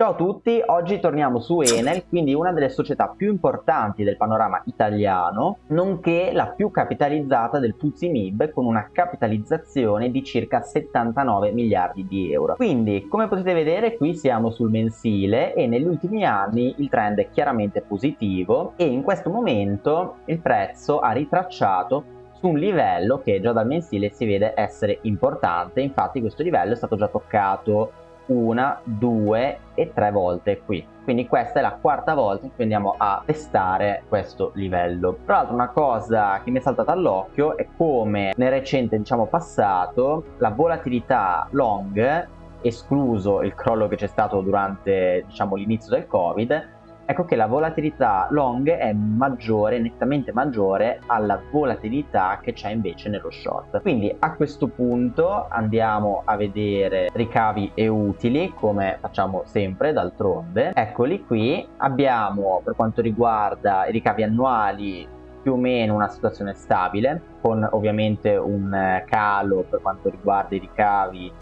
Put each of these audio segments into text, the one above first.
Ciao a tutti, oggi torniamo su Enel, quindi una delle società più importanti del panorama italiano, nonché la più capitalizzata del Puzzi MIB con una capitalizzazione di circa 79 miliardi di euro. Quindi, come potete vedere, qui siamo sul mensile e negli ultimi anni il trend è chiaramente positivo e in questo momento il prezzo ha ritracciato su un livello che già dal mensile si vede essere importante, infatti questo livello è stato già toccato una, due e tre volte qui. Quindi questa è la quarta volta in cui andiamo a testare questo livello. Tra l'altro una cosa che mi è saltata all'occhio è come nel recente diciamo passato la volatilità long escluso il crollo che c'è stato durante diciamo l'inizio del covid ecco che la volatilità long è maggiore, nettamente maggiore alla volatilità che c'è invece nello short. Quindi a questo punto andiamo a vedere ricavi e utili come facciamo sempre d'altronde. Eccoli qui, abbiamo per quanto riguarda i ricavi annuali più o meno una situazione stabile con ovviamente un calo per quanto riguarda i ricavi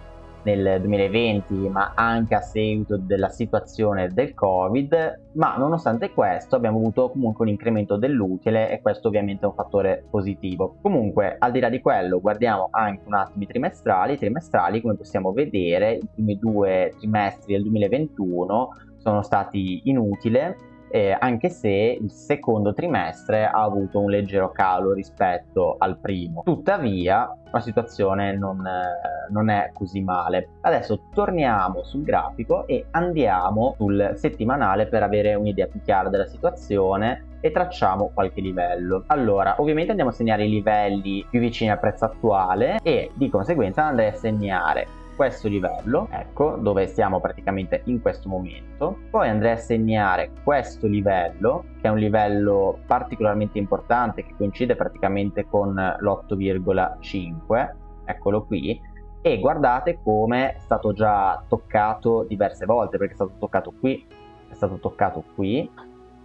nel 2020 ma anche a seguito della situazione del covid. Ma nonostante questo abbiamo avuto comunque un incremento dell'utile e questo ovviamente è un fattore positivo. Comunque al di là di quello guardiamo anche un attimo i trimestrali. I trimestrali come possiamo vedere i primi due trimestri del 2021 sono stati inutili eh, anche se il secondo trimestre ha avuto un leggero calo rispetto al primo. Tuttavia la situazione non, eh, non è così male. Adesso torniamo sul grafico e andiamo sul settimanale per avere un'idea più chiara della situazione e tracciamo qualche livello. Allora, ovviamente andiamo a segnare i livelli più vicini al prezzo attuale e di conseguenza andrei a segnare questo livello, ecco, dove siamo praticamente in questo momento. Poi andrei a segnare questo livello, che è un livello particolarmente importante, che coincide praticamente con l'8,5, eccolo qui, e guardate come è stato già toccato diverse volte, perché è stato toccato qui, è stato toccato qui,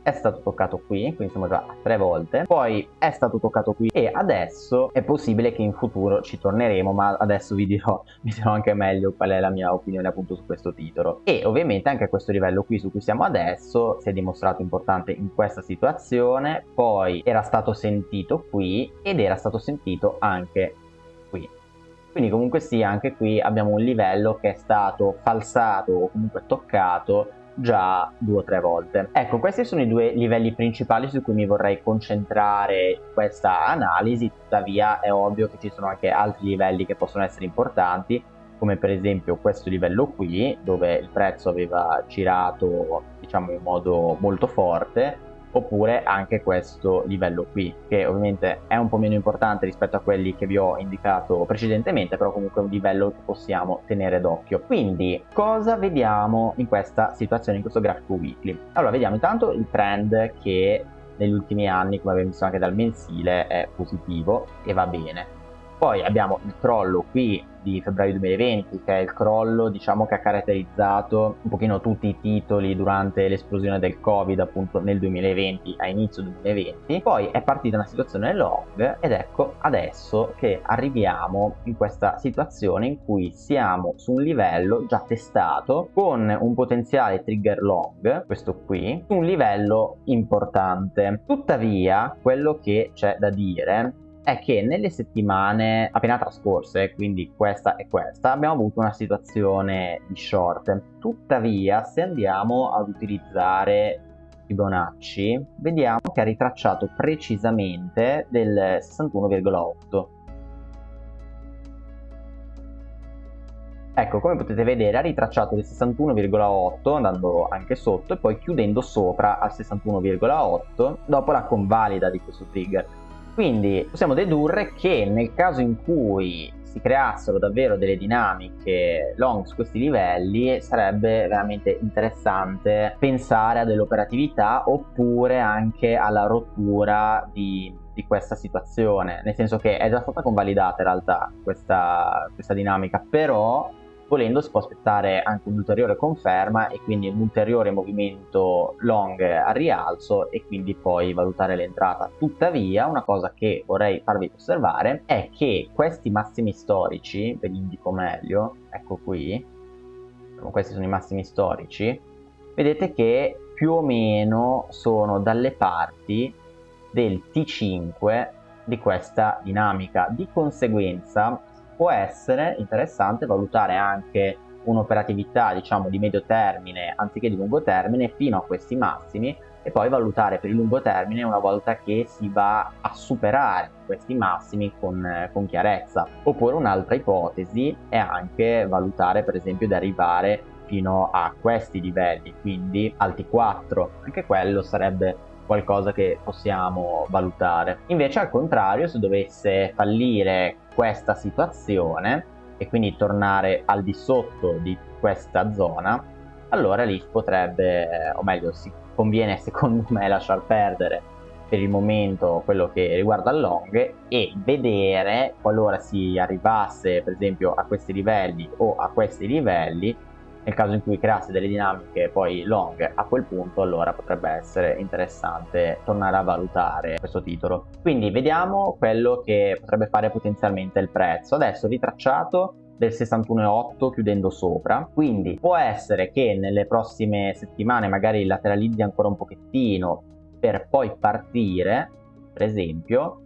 è stato toccato qui, quindi siamo già a tre volte, poi è stato toccato qui e adesso è possibile che in futuro ci torneremo, ma adesso vi dirò, vi dirò anche meglio qual è la mia opinione appunto su questo titolo. E ovviamente anche questo livello qui su cui siamo adesso si è dimostrato importante in questa situazione, poi era stato sentito qui ed era stato sentito anche qui. Quindi comunque sì, anche qui abbiamo un livello che è stato falsato o comunque toccato già due o tre volte. Ecco, questi sono i due livelli principali su cui mi vorrei concentrare questa analisi, tuttavia è ovvio che ci sono anche altri livelli che possono essere importanti, come per esempio questo livello qui, dove il prezzo aveva girato diciamo in modo molto forte, oppure anche questo livello qui che ovviamente è un po' meno importante rispetto a quelli che vi ho indicato precedentemente però comunque è un livello che possiamo tenere d'occhio. Quindi cosa vediamo in questa situazione in questo grafico weekly? Allora vediamo intanto il trend che negli ultimi anni come abbiamo visto anche dal mensile è positivo e va bene poi abbiamo il crollo qui di febbraio 2020 che è il crollo diciamo che ha caratterizzato un pochino tutti i titoli durante l'esplosione del covid appunto nel 2020 a inizio 2020 poi è partita una situazione long ed ecco adesso che arriviamo in questa situazione in cui siamo su un livello già testato con un potenziale trigger long questo qui un livello importante. Tuttavia quello che c'è da dire è che nelle settimane appena trascorse, quindi questa e questa, abbiamo avuto una situazione di short. Tuttavia, se andiamo ad utilizzare Fibonacci, vediamo che ha ritracciato precisamente del 61,8. Ecco, come potete vedere ha ritracciato del 61,8 andando anche sotto e poi chiudendo sopra al 61,8 dopo la convalida di questo trigger. Quindi possiamo dedurre che nel caso in cui si creassero davvero delle dinamiche long su questi livelli sarebbe veramente interessante pensare a dell'operatività oppure anche alla rottura di, di, questa situazione. Nel senso che è già stata convalidata in realtà questa, questa dinamica però volendo si può aspettare anche un'ulteriore conferma e quindi un ulteriore movimento long a rialzo e quindi poi valutare l'entrata. Tuttavia una cosa che vorrei farvi osservare è che questi massimi storici, ve li indico meglio, ecco qui, questi sono i massimi storici, vedete che più o meno sono dalle parti del T5 di questa dinamica. Di conseguenza può essere interessante valutare anche un'operatività diciamo di medio termine anziché di lungo termine fino a questi massimi e poi valutare per il lungo termine una volta che si va a superare questi massimi con, con chiarezza. Oppure un'altra ipotesi è anche valutare per esempio di arrivare fino a questi livelli, quindi alti 4, anche quello sarebbe qualcosa che possiamo valutare. Invece al contrario, se dovesse fallire questa situazione e quindi tornare al di sotto di questa zona, allora lì potrebbe, o meglio, si conviene secondo me lasciar perdere per il momento quello che riguarda il long e vedere qualora si arrivasse per esempio a questi livelli o a questi livelli nel caso in cui creasse delle dinamiche poi long a quel punto allora potrebbe essere interessante tornare a valutare questo titolo. Quindi vediamo quello che potrebbe fare potenzialmente il prezzo. Adesso ritracciato del 61,8 chiudendo sopra. Quindi può essere che nelle prossime settimane magari lateralizzi ancora un pochettino per poi partire per esempio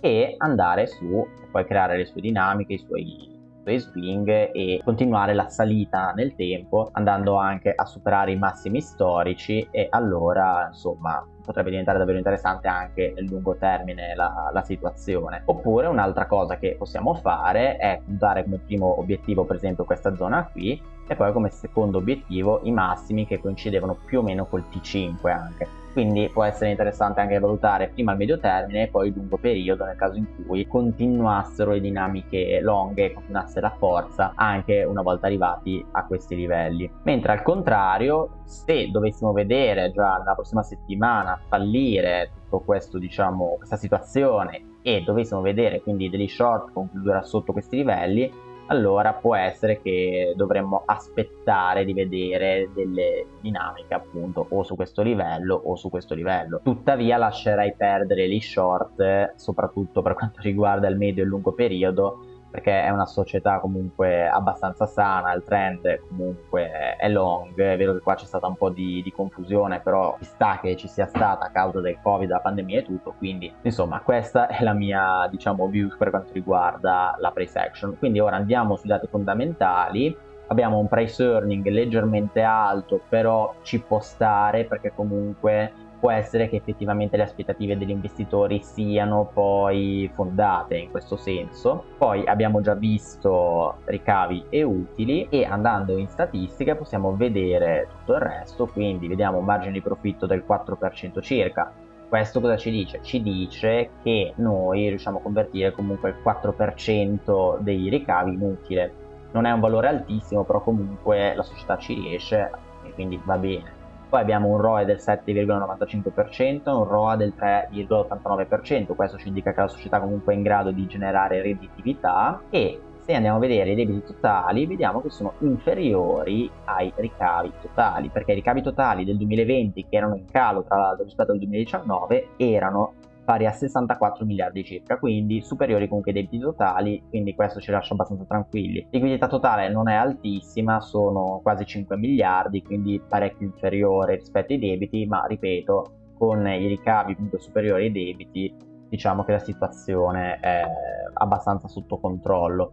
e andare su poi creare le sue dinamiche i suoi suoi swing e continuare la salita nel tempo andando anche a superare i massimi storici e allora insomma potrebbe diventare davvero interessante anche nel lungo termine la, la situazione. Oppure un'altra cosa che possiamo fare è puntare come primo obiettivo per esempio questa zona qui e poi come secondo obiettivo i massimi che coincidevano più o meno col T5 anche. Quindi può essere interessante anche valutare prima il medio termine e poi il lungo periodo nel caso in cui continuassero le dinamiche lunghe e continuasse la forza anche una volta arrivati a questi livelli. Mentre al contrario se dovessimo vedere già nella prossima settimana fallire tutto questo diciamo questa situazione e dovessimo vedere quindi degli short concludere sotto questi livelli allora può essere che dovremmo aspettare di vedere delle dinamiche appunto o su questo livello o su questo livello. Tuttavia lascerei perdere gli short soprattutto per quanto riguarda il medio e lungo periodo perché è una società comunque abbastanza sana, il trend comunque è long, è vero che qua c'è stata un po' di, di confusione, però sta che ci sia stata a causa del covid, la pandemia e tutto, quindi insomma questa è la mia diciamo view per quanto riguarda la price action. Quindi ora andiamo sui dati fondamentali, abbiamo un price earning leggermente alto, però ci può stare perché comunque può essere che effettivamente le aspettative degli investitori siano poi fondate in questo senso. Poi abbiamo già visto ricavi e utili e andando in statistica possiamo vedere tutto il resto, quindi vediamo un margine di profitto del 4% circa. Questo cosa ci dice? Ci dice che noi riusciamo a convertire comunque il 4% dei ricavi in utile. Non è un valore altissimo, però comunque la società ci riesce e quindi va bene poi abbiamo un ROE del 7,95%, un ROA del 3,89%, questo ci indica che la società comunque è in grado di generare redditività. E se andiamo a vedere i debiti totali vediamo che sono inferiori ai ricavi totali perché i ricavi totali del 2020 che erano in calo tra l'altro rispetto al 2019 erano pari a 64 miliardi circa, quindi superiori comunque ai debiti totali, quindi questo ci lascia abbastanza tranquilli. Liquidità totale non è altissima, sono quasi 5 miliardi, quindi parecchio inferiore rispetto ai debiti, ma ripeto, con i ricavi comunque superiori ai debiti, diciamo che la situazione è abbastanza sotto controllo.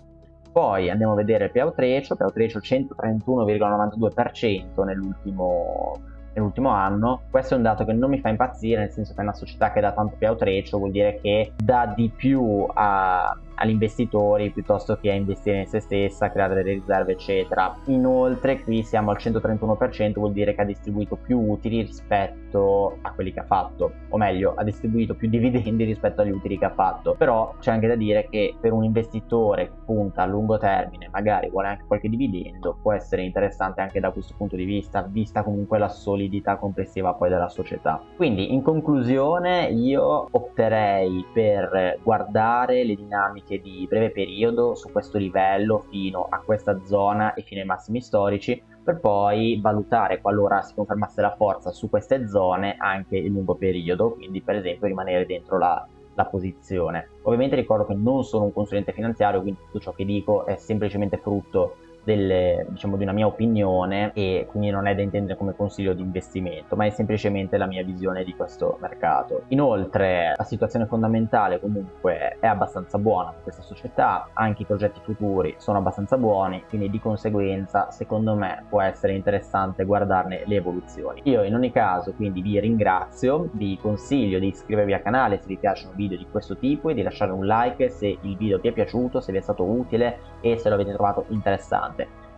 Poi andiamo a vedere il payout ratio 131,92% nell'ultimo nell'ultimo anno. Questo è un dato che non mi fa impazzire, nel senso che è una società che dà tanto payout ratio, vuol dire che dà di più a, agli investitori piuttosto che a investire in se stessa, creare delle riserve eccetera. Inoltre qui siamo al 131%, vuol dire che ha distribuito più utili rispetto a quelli che ha fatto, o meglio ha distribuito più dividendi rispetto agli utili che ha fatto. Però c'è anche da dire che per un investitore che punta a lungo termine, magari vuole anche qualche dividendo, può essere interessante anche da questo punto di vista, vista comunque la solidità complessiva poi della società. Quindi in conclusione io opterei per guardare le dinamiche dinamiche di breve periodo su questo livello fino a questa zona e fino ai massimi storici per poi valutare qualora si confermasse la forza su queste zone anche il lungo periodo quindi per esempio rimanere dentro la, la posizione. Ovviamente ricordo che non sono un consulente finanziario quindi tutto ciò che dico è semplicemente frutto delle, diciamo, di una mia opinione e quindi non è da intendere come consiglio di investimento, ma è semplicemente la mia visione di questo mercato. Inoltre la situazione fondamentale comunque è abbastanza buona per questa società, anche i progetti futuri sono abbastanza buoni, quindi di conseguenza secondo me può essere interessante guardarne le evoluzioni. Io in ogni caso quindi vi ringrazio, vi consiglio di iscrivervi al canale se vi piacciono video di questo tipo e di lasciare un like se il video vi è piaciuto, se vi è stato utile e se lo avete trovato interessante.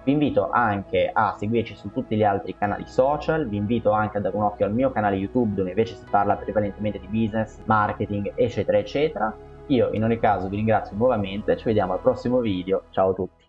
Vi invito anche a seguirci su tutti gli altri canali social, vi invito anche a dare un occhio al mio canale YouTube dove invece si parla prevalentemente di business, marketing, eccetera, eccetera. Io in ogni caso vi ringrazio nuovamente, ci vediamo al prossimo video, ciao a tutti!